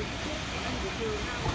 chứ.